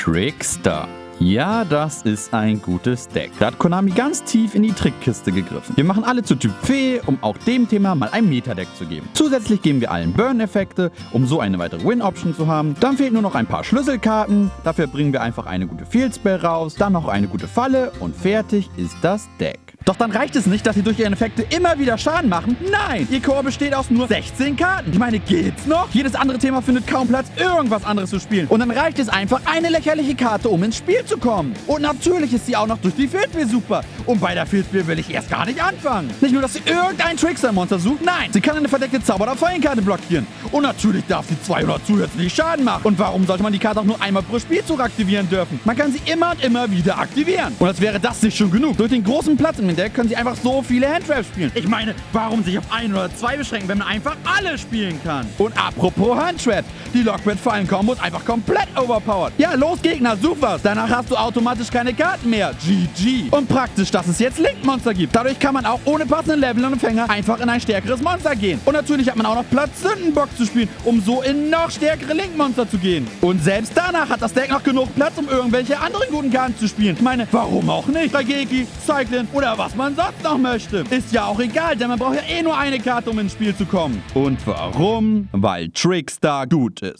Trickster. Ja, das ist ein gutes Deck. Da hat Konami ganz tief in die Trickkiste gegriffen. Wir machen alle zu Typ Fee, um auch dem Thema mal ein Meta-Deck zu geben. Zusätzlich geben wir allen Burn-Effekte, um so eine weitere Win-Option zu haben. Dann fehlen nur noch ein paar Schlüsselkarten. Dafür bringen wir einfach eine gute Field-Spell raus, dann noch eine gute Falle und fertig ist das Deck. Doch dann reicht es nicht, dass sie durch ihre Effekte immer wieder Schaden machen. Nein, ihr Core besteht aus nur 16 Karten. Ich meine, geht's noch? Jedes andere Thema findet kaum Platz, irgendwas anderes zu spielen. Und dann reicht es einfach, eine lächerliche Karte, um ins Spiel zu kommen. Und natürlich ist sie auch noch durch die Fieldspiel super. Und bei der Fieldspiel will ich erst gar nicht anfangen. Nicht nur, dass sie irgendein Trickster-Monster sucht, nein, sie kann eine verdeckte Zauber- oder Fallenkarte blockieren. Und natürlich darf sie 200 zusätzlich Schaden machen. Und warum sollte man die Karte auch nur einmal pro Spielzug aktivieren dürfen? Man kann sie immer und immer wieder aktivieren. Und als wäre das nicht schon genug. Durch den großen Platz im Deck können sie einfach so viele Handtraps spielen. Ich meine, warum sich auf ein oder zwei beschränken, wenn man einfach alle spielen kann? Und apropos Handtrap, die Lockbit-Fallen-Kombo ist einfach komplett overpowered. Ja, los Gegner, such was. Danach hast du automatisch keine Karten mehr. GG. Und praktisch, dass es jetzt Link-Monster gibt. Dadurch kann man auch ohne passenden Level und Empfänger einfach in ein stärkeres Monster gehen. Und natürlich hat man auch noch Platz, Sündenbock zu spielen, um so in noch stärkere Link-Monster zu gehen. Und selbst danach hat das Deck noch genug Platz, um irgendwelche anderen guten Karten zu spielen. Ich meine, warum auch nicht? Dageki, Cyclin oder was man sonst noch möchte. Ist ja auch egal, denn man braucht ja eh nur eine Karte, um ins Spiel zu kommen. Und warum? Weil Trickstar gut ist.